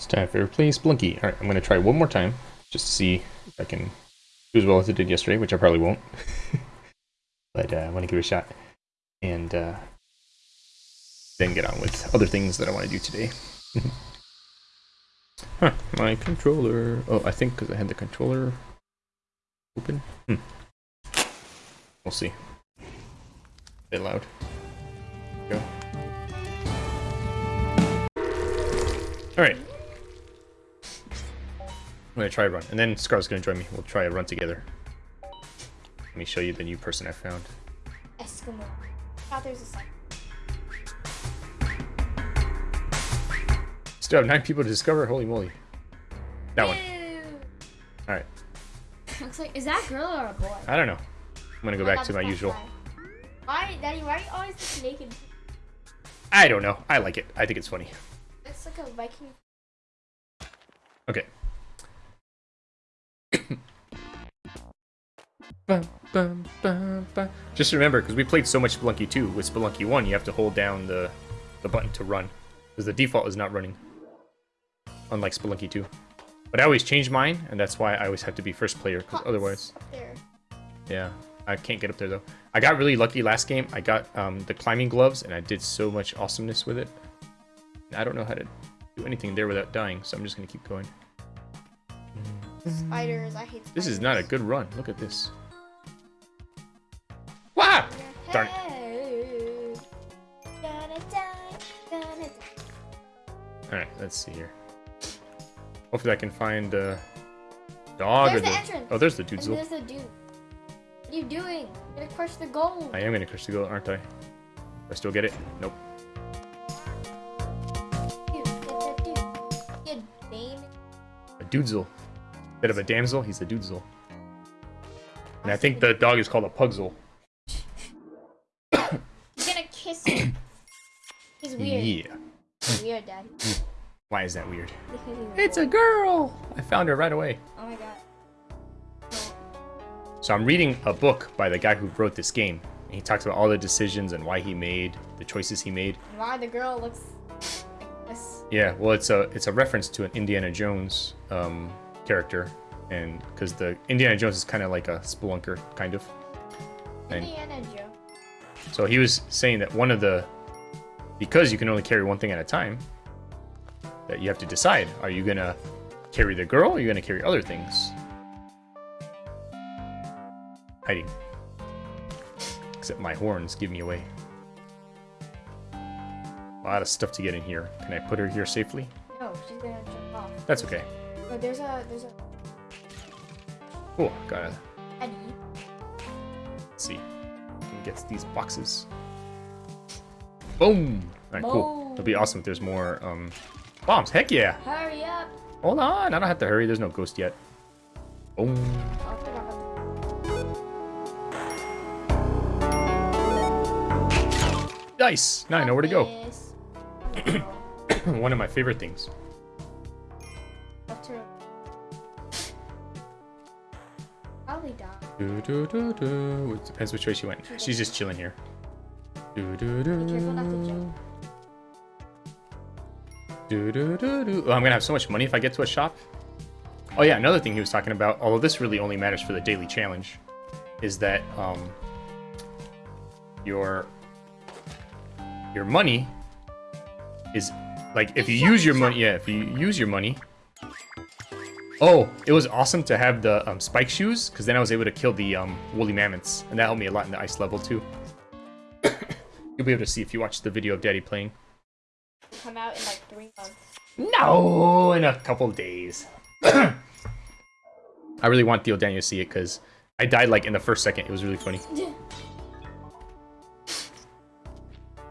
It's time for replace Blinky. Alright, I'm gonna try one more time, just to see if I can do as well as I did yesterday, which I probably won't. but uh, I want to give it a shot. And uh, then get on with other things that I want to do today. huh, my controller. Oh, I think because I had the controller open. Hmm. We'll see. A bit loud. Go. Alright. I'm gonna try a run, and then Scar's gonna join me. We'll try a run together. Let me show you the new person I found. Eskimo. there's a second. Still have nine people to discover. Holy moly! That one. All right. Looks like is that a girl or a boy? I don't know. I'm gonna go Oh back to my usual. guy. Why, Daddy? Why are you always naked? I don't know. I like it. I think it's funny. It's like a Viking. Okay. Just remember, because we played so much Spelunky 2, with Spelunky 1, you have to hold down the, the button to run. Because the default is not running. Unlike Spelunky 2. But I always change mine, and that's why I always have to be first player, because otherwise... There. Yeah, I can't get up there, though. I got really lucky last game. I got um, the climbing gloves, and I did so much awesomeness with it. I don't know how to do anything there without dying, so I'm just going to keep going. Spiders. I hate spiders. This is not a good run. Look at this. Wow! Darn it. Hey. Gonna die. Alright, let's see here. Hopefully I can find uh dog There's or the entrance. Oh, there's the Dudesel. there's the dude. What are you doing? You're gonna crush the gold. I am gonna crush the goal, aren't I? Do I still get it? Nope. Dude, dude. A. Instead of a damsel, he's a Dudesel. And I think the dog is called a Pugsel. He's gonna kiss him. He's weird. Yeah. He's weird, Daddy. Why is that weird? Because he's weird. It's a girl! I found her right away. Oh my god. So I'm reading a book by the guy who wrote this game. And he talks about all the decisions and why he made the choices he made. And why the girl looks like this? Yeah, well, it's a it's a reference to an Indiana Jones um, character, and because the Indiana Jones is kind of like a spelunker, kind of. And Indiana Joe. so he was saying that one of the because you can only carry one thing at a time, that you have to decide: are you gonna carry the girl, or are you gonna carry other things? Hiding. Except my horns give me away. A lot of stuff to get in here. Can I put her here safely? No, she's gonna jump off. That's okay. There's a there's a Oh, gotta Eddie. see. Can get these boxes. Boom! Alright, cool. It'll be awesome if there's more um bombs. Heck yeah! Hurry up! Hold on, I don't have to hurry. There's no ghost yet. Boom. I'll put up a- Nice! Now I know where to go. One of my favorite things. To- Probably die. Do, do, do, do. It depends which way she went. She's just chilling here. Do, do, do. Be careful not to jump. Do, do, do, do. Oh, I'm gonna have so much money if I get to a shop. Oh yeah, another thing he was talking about, although this really only matters for the daily challenge, is that um, your your money is like if you use your money, yeah, if you use your money. Oh, it was awesome to have the um, spike shoes because then I was able to kill the um, woolly mammoths, and that helped me a lot in the ice level too. You'll be able to see if you watch the video of Daddy playing. Come out in like three months. No, in a couple days. I really want Theo Daniel to see it because I died like in the first second. It was really funny.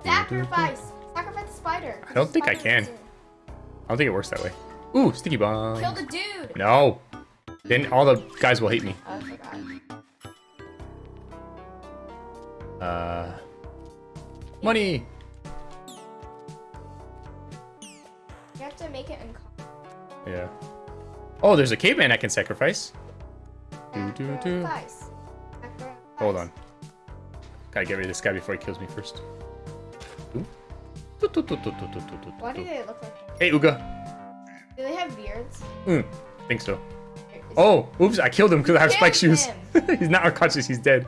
Sacrifice! Sacrifice the spider. I don't think I can. I don't think it works that way. Ooh, sticky bomb. Kill the dude! No. Then all the guys will hate me. Oh, I. Uh, money. You have to make it uncomfortable. Yeah. Oh, there's a caveman I can sacrifice. Do, do, do. Sacrifice. Sacrifice. Hold on. Gotta get rid of this guy before he kills me first. Do, do, do, do, do, do, do, do, Why do. do they look like? Hey, Uga. They Mm, think so. Oh, oops, I killed him because I have spike shoes. he's not unconscious, he's dead.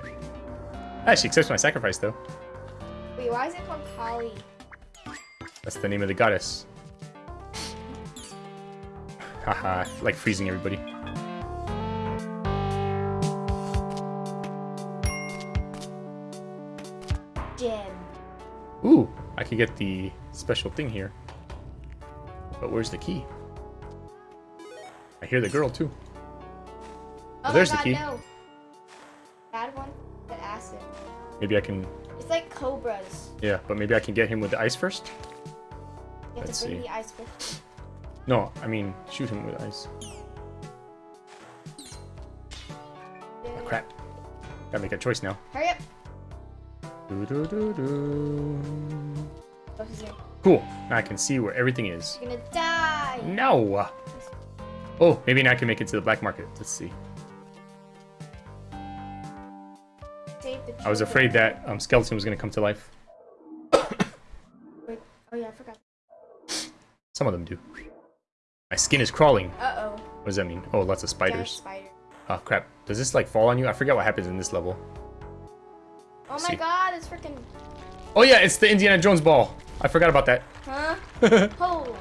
Ah, she accepts my sacrifice though. Wait, why is it called Kali? That's the name of the goddess. Haha, like freezing everybody. Gem. Ooh, I could get the special thing here. But where's the key? I hear the girl too. Oh, oh there's the key. No. Bad one. The acid. Maybe I can, It's like cobras. yeah, but maybe I can get him with the ice first? You have Let's to bring see. the ice with. No, I mean, shoot him with ice. Oh, you. Crap. Gotta make a choice now. Hurry up. Doo-doo-doo-doo. Oh, he's here. Cool, now I can see where everything is. You're gonna die. No! Oh, maybe now I can make it to the black market. Let's see. I was afraid that um, skeleton was gonna come to life. Wait. Oh yeah, I forgot. Some of them do. My skin is crawling. Uh oh. What does that mean? Oh, lots of spiders. Spider. Oh crap. Does this like fall on you? I forget what happens in this level. Oh my See. god, it's freaking. Oh yeah, it's the Indiana Jones ball. I forgot about that. Huh? oh.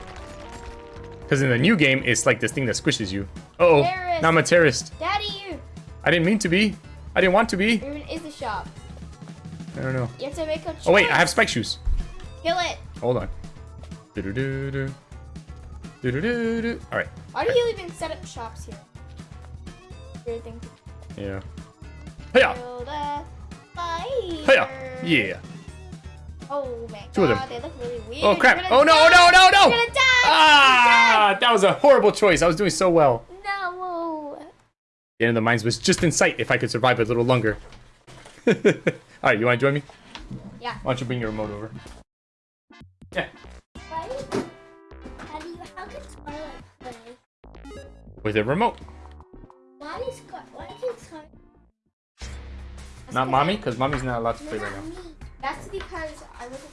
Because in the new game, it's like this thing that squishes you. Uh oh. Terrorist. Now I'm a terrorist. Daddy, you. I didn't mean to be. I didn't want to be. Even is the shop? I don't know. You have to make a choice. Oh wait, I have spike shoes. Kill it. Hold on. Do-do-do-do. Do-do-do-do. Alright. Why do you even set up shops here? Weird thing. Yeah. Hiya! Kill the spider. Hiya! Yeah. Oh my Two of god, them. they look really weird. Oh crap! Oh no! die. No! No! No! You're gonna die. Ah! That was a horrible choice. I was doing so well. No. The end of the mines was just in sight if I could survive a little longer. Alright, you wanna join me? Yeah. Why don't you bring your remote over? Yeah. Why? How do you? How can Scarlet play? With a remote. Why is Scar? Why can Scar? Not mommy, because mommy's not allowed to play right now. That's because I was.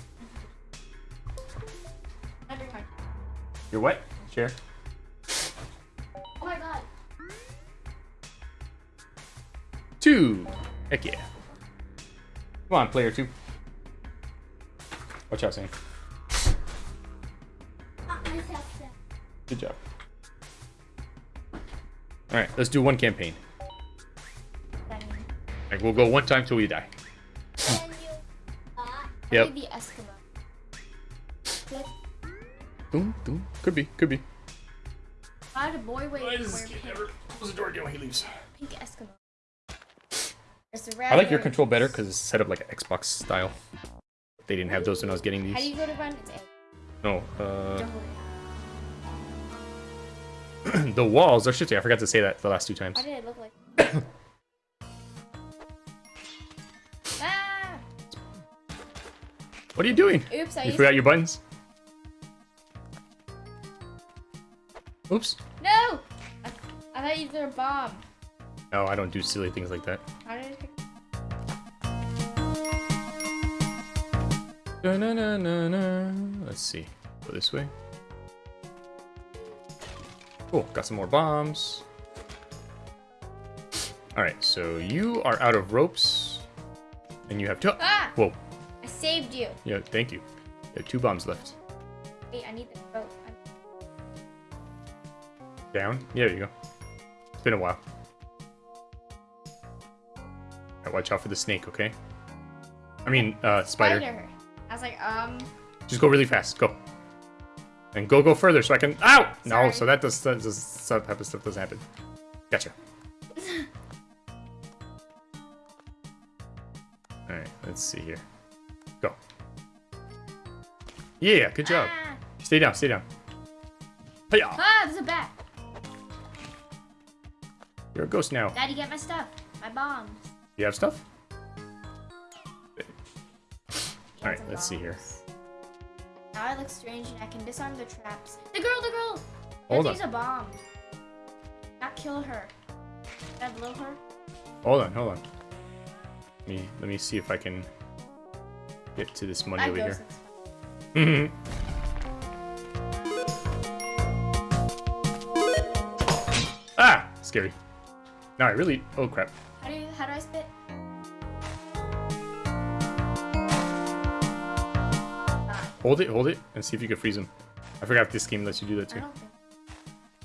Under. You're what? Chair. Oh my god. Two. Heck yeah. Come on, player two. Watch out, Sam. Ah, Good job. Alright, let's do one campaign. Like, we'll go one time till we die. Yep. Maybe the Eskimo. Boom, boom. Could be, could be. I Why did boy wait wear Close pink, the door again when he leaves. pink Eskimo? It's a I like your control better because it's set up like an Xbox style. They didn't have those when I was getting these. How do you go to run? It's A. No, uh, Don't hold it. the walls are shifting. I forgot to say that the last two times. Why did it look like? What are you doing? Oops! I You used. forgot your buttons? Oops. No! I, I thought you threw a bomb. No, I don't do silly things like that. How did it? pick- Da-na-na-na-na. Let's see. Go this way. Cool. Got some more bombs. Alright, so you are out of ropes. And you have two. Ah! Whoa. Saved you. Yeah, thank you. You have two bombs left. Wait, I need the boat. Down? Yeah, there you go. It's been a while. Alright, watch out for the snake, okay? I mean, uh, spider. Spider. I was like, um. Just go really fast. Go. And go, go further so I can. Ow! No, so that does that does that type of stuff doesn't happen. Gotcha. All right, let's see here. Yeah, good job. Ah, Stay down, stay down. Hiya! ah, there's a bat. You're a ghost now. Daddy, get my stuff. My bombs. You have stuff? All right, let's see here. Now I look strange and I can disarm the traps. The girl, the girl! Hold on. a bomb. Not kill her. Can I blow her? Hold on, hold on. Let me let me see if I can get to this money I over here. Since- Mhm. scary. No, I really. Oh crap. How do you, how do I spit? Ah, Hold it, hold it, and see if you can freeze him. I forgot if this game lets you do that too.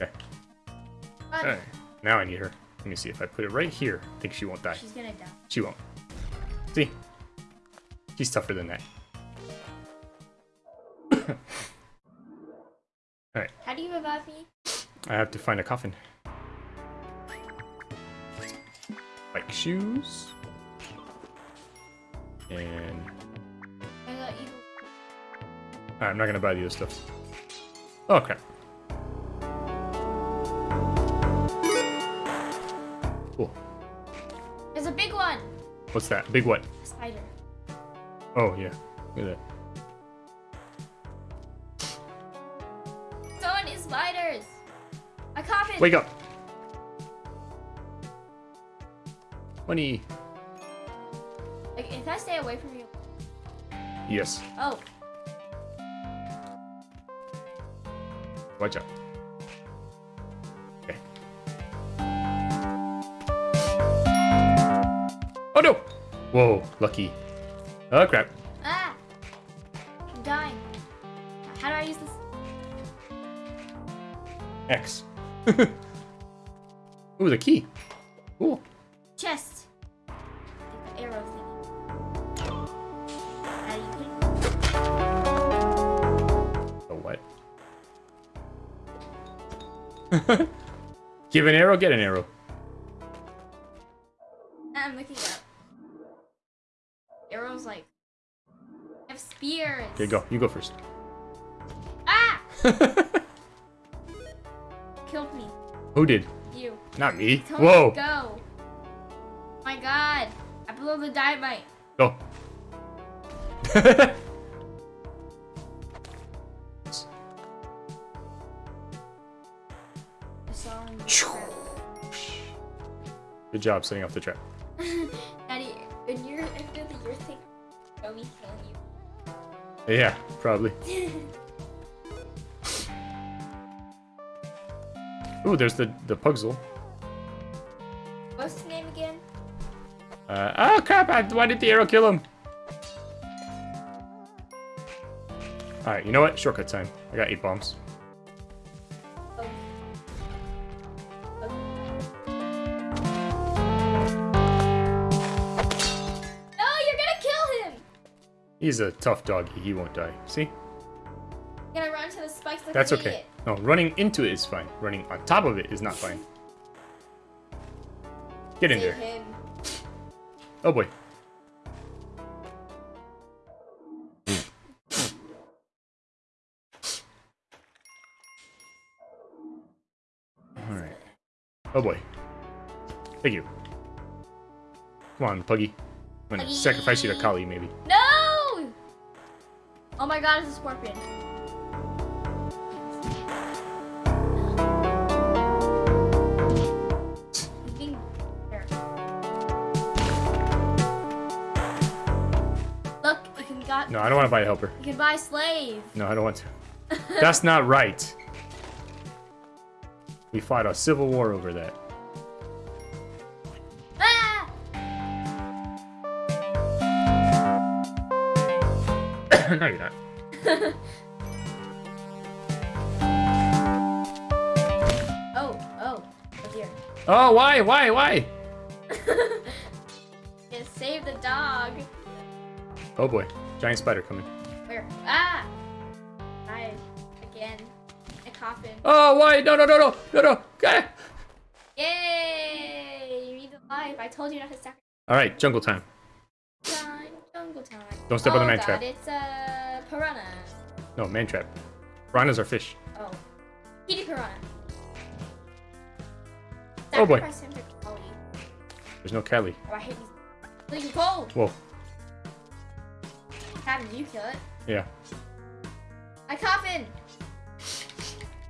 Okay. But Alright. Now I need her. Let me see if I put it right here. I think she won't die. she's gonna die. She won't. See? She's tougher than that. I have to find a coffin. Like shoes. And I got you. Alright, I'm not gonna buy the other stuff. Oh crap. Cool. There's a big one. What's that? Big what? A spider. Oh yeah. Look at that. Wake up! Money. Like if I stay away from you. Yes. Oh, Watch out. Okay. Oh no! Whoa, lucky. Oh crap. ah! I'm dying. How do I use this? X. Ooh, the key. Cool. Chest. The arrow thingy. How do you put The what? Give an arrow, get an arrow. I'm looking up. Arrows like have spears. Okay, go. You go first. Ah! Who did? You. Not me. Tell Whoa. go. My God. I blew the dynamite. Go. Good job setting off the trap. Daddy, when you're after the year thing, show me killing Yeah, probably. Ooh, there's the the puzzle. What's his name again? Uh, oh crap! I, why did the arrow kill him? All right, you know what? Shortcut time. I got eight bombs. Oh. No, you're gonna kill him! He's a tough doggy. He won't die. See? You're gonna run to the spikes like That's okay. No, running into it is fine. Running on top of it is not fine. Get in Save there. him. Oh boy. Alright. Oh boy. Thank you. Come on, Puggy. I'm gonna Puggy. sacrifice you to Kali, maybe. No! Oh my god, it's a scorpion. No, I don't want to buy a helper. you can buy a slave. No, I don't want to. That's not right. We fought a civil war over that. Ah! no, you're not. Oh, oh, oh dear. Oh, why? Why? Why? Just save the dog. Oh boy. Giant spider coming. Where? Ah! I again. A coffin. Oh, why? No, no, no, no, no, no. Okay. Yay! You need the life. I told you not to sacrifice All right, jungle time. time. Jungle time. Don't step oh, on the man God, trap. It's a piranha. No, man trap. Piranhas are fish. Oh. Kitty piranha. Oh, boy. Him to Kali. There's no Kali. Oh, I hate these. Leave you. Whoa. How did you kill it? Yeah. My coffin!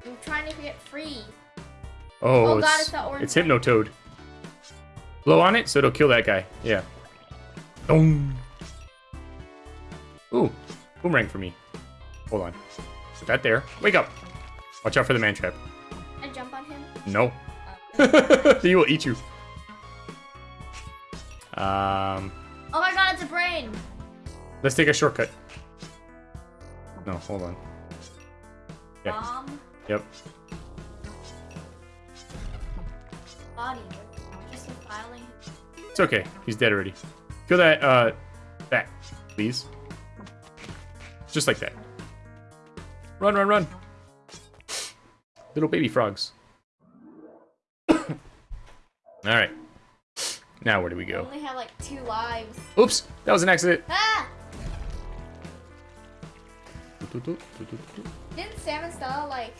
I'm trying to get free. Oh, Oh, it's, God, it's that orange it's Hypnotoad. Blow on it so it'll kill that guy. Yeah. Boom. Ooh, boomerang for me. Hold on. Put that there. Wake up. Watch out for the man trap. I jump on him. No. he will eat you. Um, Oh my god, it's a brain. Let's take a shortcut. No, hold on. Yeah. Bomb. Yep. Body. Just filing. It's okay. He's dead already. Kill that, uh, that, please. Just like that. Run, run, run. Little baby frogs. Alright. Now where do we I go? only have like two lives. Oops! That was an accident. Ah! Didn't Sam and Stella like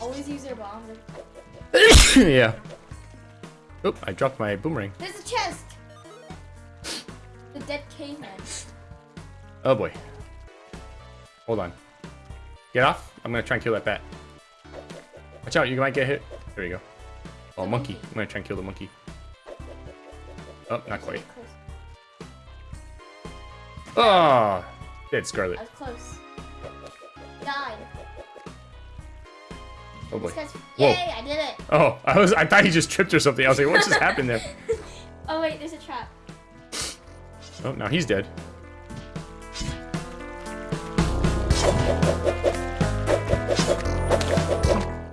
always use their bombs? yeah. Oop, I dropped my boomerang. There's a chest. The dead caveman. Oh boy. Hold on. Get off. I'm gonna try and kill that bat. Watch out, you might get hit. There you go. Oh, monkey. I'm gonna try and kill the monkey. Oh, not quite. Oh, dead Scarlet. I was close. Died. Oh boy. Guy's- Whoa. I did it. Oh, I was. I thought he just tripped or something. I was like, what just happened there? Oh wait, there's a trap. Oh, now he's dead.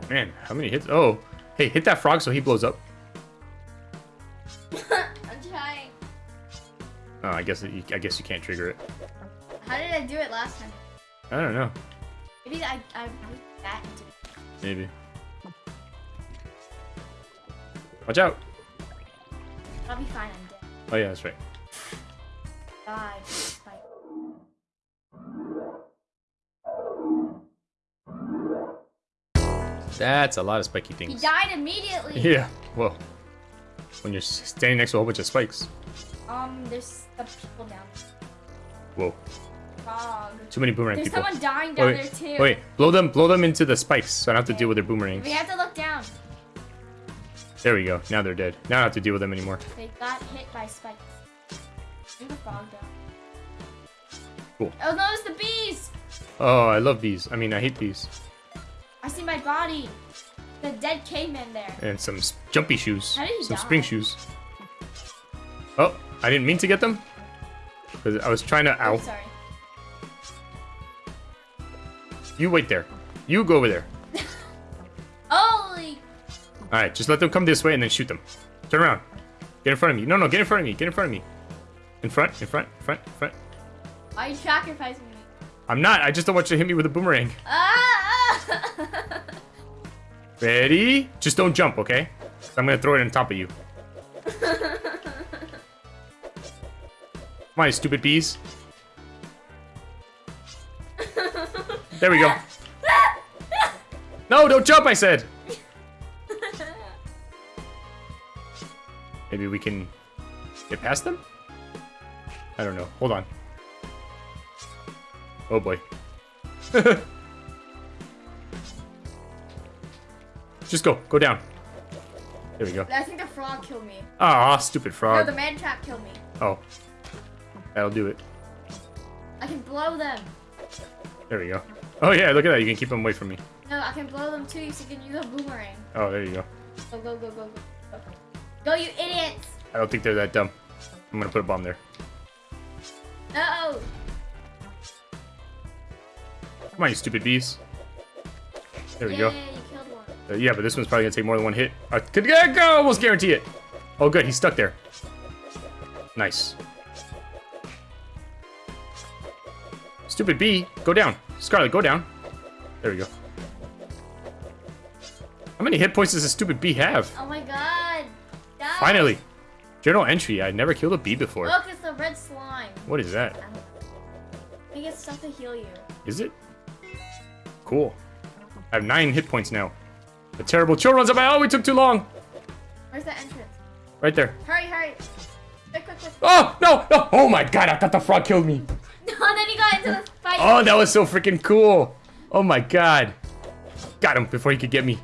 Man, how many hits? Oh, hey, hit that frog so he blows up. I'm trying. Oh, I guess it, I guess you can't trigger it. How did I do it last time? I don't know. Maybe I I moved that into. Maybe. Watch out. I'll be fine. I'm dead. Oh yeah, that's right. Died. Spike. That's a lot of spiky things. He died immediately. Yeah. Well, when you're standing next to a whole bunch of spikes. Um, there's the people down. Whoa. Frog. Too many boomerang There's people. someone dying Oh, down wait, there too. wait, blow them, blow them into the spikes, so I don't have to deal with their boomerangs. We have to look down. There we go. Now they're dead. Now I don't have to deal with them anymore. They got hit by spikes. Leave the frog down. Cool. Oh no, it's the bees! Oh, I love these. I mean, I hate these. I see my body. The dead caveman there. And some jumpy shoes. How did he some die? spring shoes. Oh, I didn't mean to get them. Because I was trying to. Ow. Sorry. You wait there. You go over there. Holy! Alright, just let them come this way and then shoot them. Turn around. Get in front of me. No, no, get in front of me. Get in front of me. In front, in front, in front, in front. Why are you sacrificing me? I'm not. I just don't want you to hit me with a boomerang. Ah! Ready? Just don't jump, okay? I'm gonna throw it on top of you. Come on, you stupid bees. There we go. No, don't jump, I said. Maybe we can get past them? I don't know. Hold on. Oh boy. Just go. Go down. There we go. I think the frog killed me. Ah, stupid frog. No, the man trap killed me. Oh. That'll do it. I can blow them. There we go. Oh yeah, look at that. You can keep them away from me. No, I can blow them too, so you can use a boomerang. Oh, there you go. Go, go, go, go, go. Go, go you idiots! I don't think they're that dumb. I'm gonna put a bomb there. No! Come on, you stupid bees. There we Yay, go. you killed one. Uh, yeah, but this one's probably gonna take more than one hit. I could yeah, go, almost guarantee it. Oh, good, he's stuck there. Nice. Stupid bee, go down. Scarlet, go down. There we go. How many hit points does a stupid bee have? Oh my god! Die. Finally. Journal entry. I never killed a bee before. Look, it's the red slime. What is that? I think it's stuff to heal you. Is it? Cool. I have nine hit points now. The terrible chill runs up my. Oh, we took too long. Where's the entrance? Right there. Hurry, hurry! Quick, quick, quick. Oh, no, no. Oh my god, I thought the frog killed me. No, then he got into the fight. Oh, that was so freaking cool. Oh my god. Got him before he could get me.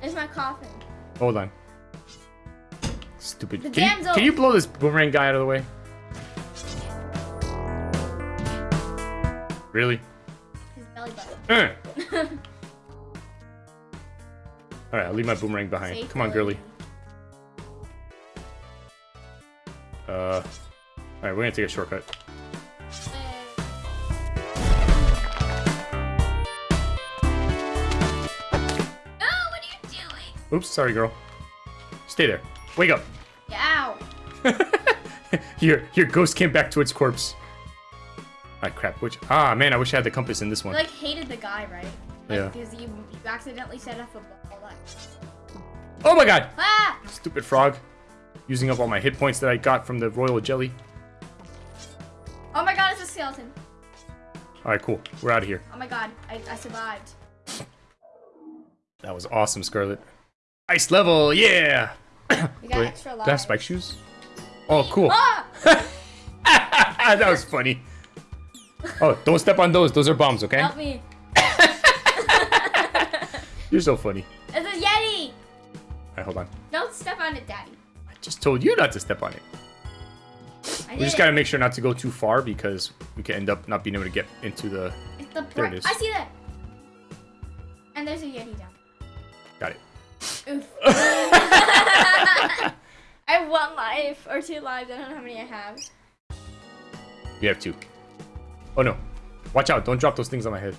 There's my coffin. Hold on. Stupid. The Can you, can you blow this boomerang guy out of the way? Really? His belly button. Uh. Alright, I'll leave my boomerang behind. Come on, girly. Uh, Alright, we're gonna take a shortcut. Oops, sorry, girl. Stay there. Wake up. Ow. Your your ghost came back to its corpse. Ah, crap. Which? Ah, man, I wish I had the compass in this one. You like hated the guy, right? Like, Yeah. Because you, you accidentally set off a ball. Like, Oh my god! ah! Stupid frog. Using up all my hit points that I got from the royal jelly. Oh my god, it's a skeleton. Alright, cool. We're out of here. Oh my god, I, I survived. That was awesome, Scarlet. Ice level, yeah! We got Wait, extra do. I have spike shoes? Oh, cool. Ah! that was funny. Oh, don't step on those. Those are bombs, okay? Help me. You're so funny. It's a Yeti! Alright, hold on. Don't step on it, Daddy. I just told you not to step on it. I We just gotta make sure not to go too far because we could end up not being able to get into the... It's the There it bright- is. I see that. And there's a Yeti down. Got it. Oof. I have one life or two lives. I don't know how many I have. We have two. Oh no. Watch out. Don't drop those things on my head.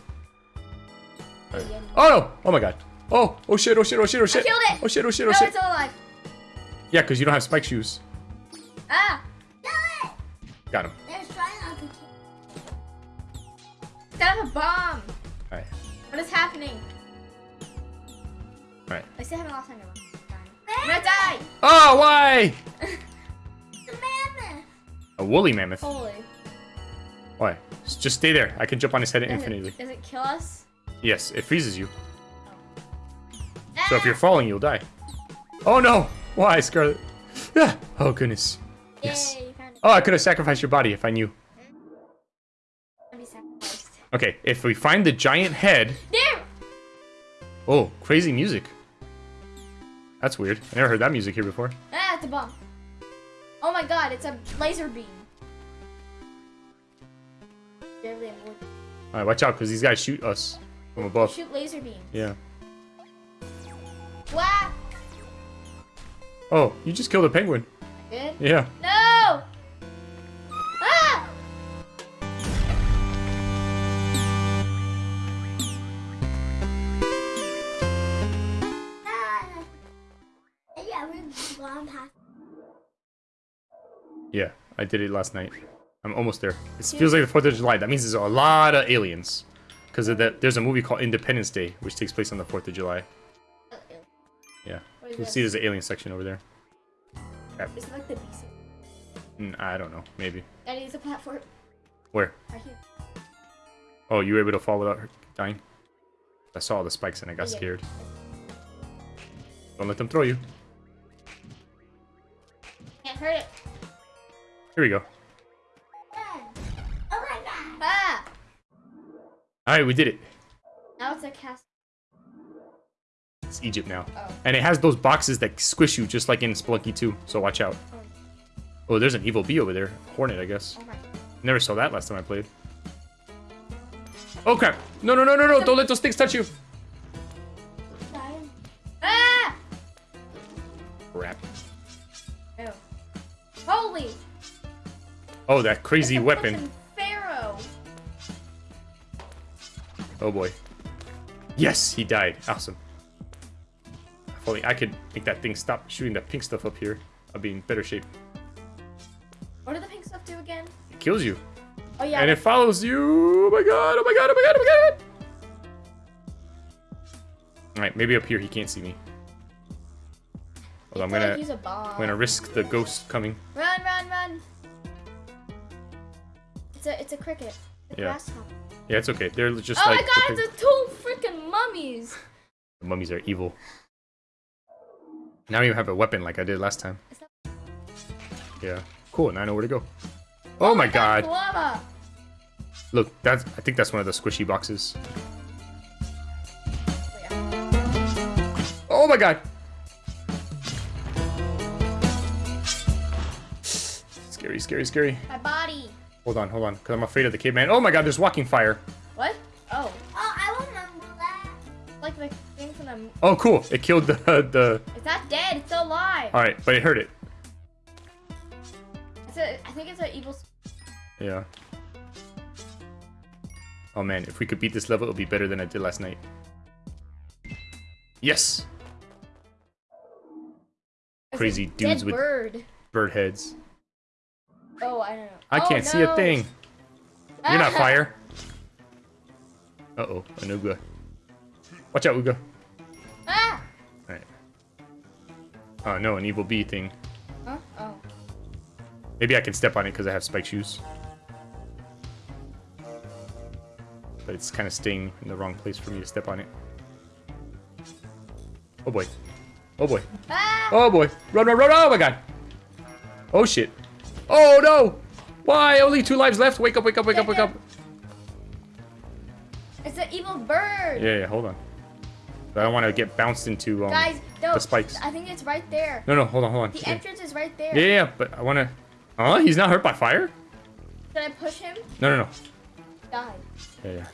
Yeti. Oh no! Oh my god. Oh, oh shit, oh shit, oh shit, oh shit. killed it. Oh shit, oh shit, oh No, shit. it's still alive. Yeah, because you don't have spike shoes. Ah! Got him. They're trying to kill. Set up a bomb. Alright. What is happening? Alright. I still haven't lost anyone. I'm gonna die. Oh, why? The mammoth. A woolly mammoth. Holy. Why? Just- Just stay there. I can jump on his head Does infinitely. it, does it kill us? Yes, it freezes you. Ah! So if you're falling, you'll die. Oh no! Why, Scarlet? Ah, oh goodness. Yes. you. Oh, I could have sacrificed your body if I knew. Gonna be sacrificed. Okay, if we find the giant head. There! Oh, crazy music. That's weird. I never heard that music here before. Ah, it's a bomb. Oh my god, it's a laser beam. Barely avoid it. Alright, watch out, because these guys shoot us from above. Shoot laser beams. Yeah. Wow! Oh, you just killed a penguin. Good. Yeah. No! Yeah, I did it last night. I'm almost there. It feels like the 4th of July. That means there's a lot of aliens. Because there's a movie called Independence Day, which takes place on the 4th of July. Yeah. You this? see there's an alien section over there. Is it like the beast? Mm, I don't know. Maybe. Daddy, it's a platform. Where? Right here. Oh, you were able to fall without dying? I saw all the spikes and I got Yeah. scared. Don't let them throw you. Can't hurt it. Here we go. Oh my god! Ah! Alright, we did it. Now it's a cast. It's Egypt now. Oh. And it has those boxes that squish you just like in Spelunky 2, so watch out. Oh, there's an evil bee over there. Hornet, I guess. Oh my. Never saw that last time I played. Oh crap! No, no, no, no, no! Don't let those things touch you! Ah! Crap. Oh. Holy! Oh, that crazy weapon. Pharaoh. Oh boy. Yes, he died. Awesome. If only I could make that thing stop shooting that pink stuff up here. I'll be in better shape. What did the pink stuff do again? It kills you. Oh yeah. And it follows you. Oh my god, oh my god, oh my god, oh my god. Alright, maybe up here he can't see me. I'm I like gonna use a bomb. I'm gonna risk the ghost coming. Run, run, run! It's a, it's a cricket. It's Yeah. grasshopper. Yeah, it's okay. They're just Oh like my god, it's two freaking mummies! the mummies are evil. Now you have a weapon like I did last time. Yeah. Cool, now I know where to go. Oh, oh my god. Lava! Look, that's I think that's one of the squishy boxes. Oh, yeah. Oh my god. Scary, scary, scary. My body. Hold on, hold on, because I'm afraid of the caveman. Oh my god, there's walking fire. What? Oh. Oh, I remember that. Like the thing from the. Oh, cool. It killed the the. It's not dead. It's still alive. All right, but it hurt it. It's a, I think it's an evil. Yeah. Oh man, if we could beat this level, it would be better than I did last night. Yes. it's Crazy dudes dead with- bird. Bird heads. Oh, I don't know. I Oh, can't see a thing. You're not fire. Uh oh, an Uga. Watch out, Uga. Ah! Alright. Oh no, an evil bee thing. Huh? Oh. Maybe I can step on it because I have spike shoes. But it's kind of staying in the wrong place for me to step on it. Oh boy. Oh boy. Ah! Oh boy. Run, run, run. Oh my god. Oh shit. Oh no. Why? Only two lives left. Wake up, wake up, wake up, wake up. It's an evil bird. Yeah, yeah, hold on. I don't want to get bounced into um, Guys, no. the spikes. I think it's right there. No, no, hold on, hold on. The Yeah, entrance is right there. yeah, yeah, but I want to... Oh, he's not hurt by fire? Should I push him? No, no, no. Die. Yeah, yeah.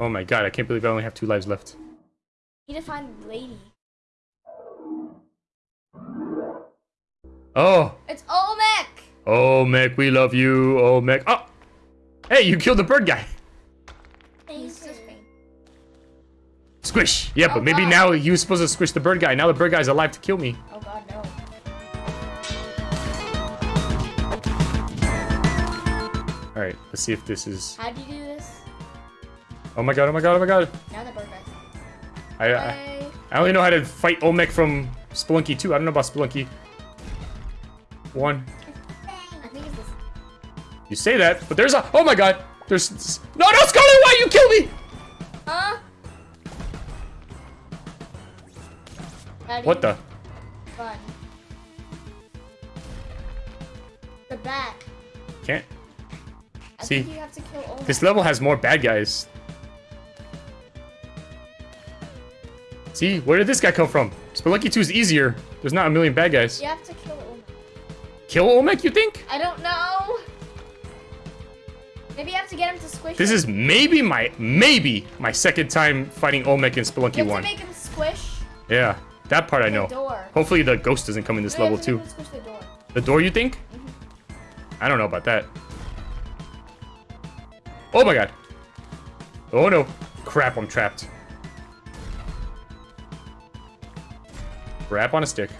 Oh my god, I can't believe I only have two lives left. Need to find the lady. Oh! It's Olmec. Oh, Mech, we love you. Mech. Oh! Hey, you killed the bird guy. He's just faint. Squish. Yeah, but Oh, maybe God. now he was supposed to squish the bird guy. Now the bird guy's alive to kill me. Oh god, no. All right, let's see if this is... How do you do this? Oh my god, oh my god, oh my god. Now the bird guy's I, I. I only know how to fight Olmec from Spelunky 2. I don't know about Spelunky 1. I think it's this. You say that, but there's a... Oh my god! There's... No, no, Scarlet, why you kill me? Huh? Do What the? Run. The back. Can't. I See, think you have to kill Olmec. This level has more bad guys. See, where did this guy come from? Spelunky 2 is easier. There's not a million bad guys. You have to kill Olmec. You think? I don't know. Maybe you have to get him to squish. This him. is maybe my, maybe my second time fighting Olmec in Spelunky You have 1. to make him squish Yeah, that part I know. door. Hopefully the ghost doesn't come in this No, level too. make him squish the door. The door, you think? Mm-hmm. I don't know about that. Oh my god. Oh no. Crap, I'm trapped. Crap on a stick.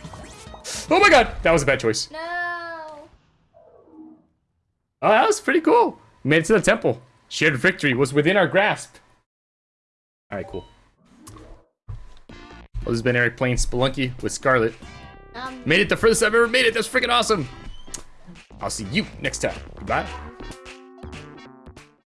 Oh my god, that was a bad choice. No. Oh, that was pretty cool. Made it to the temple. Shared victory was within our grasp. Alright, cool. Well, this has been Eric playing Spelunky with Scarlet. Um. Made it the furthest I've ever made it. That's freaking awesome. I'll see you next time. Goodbye.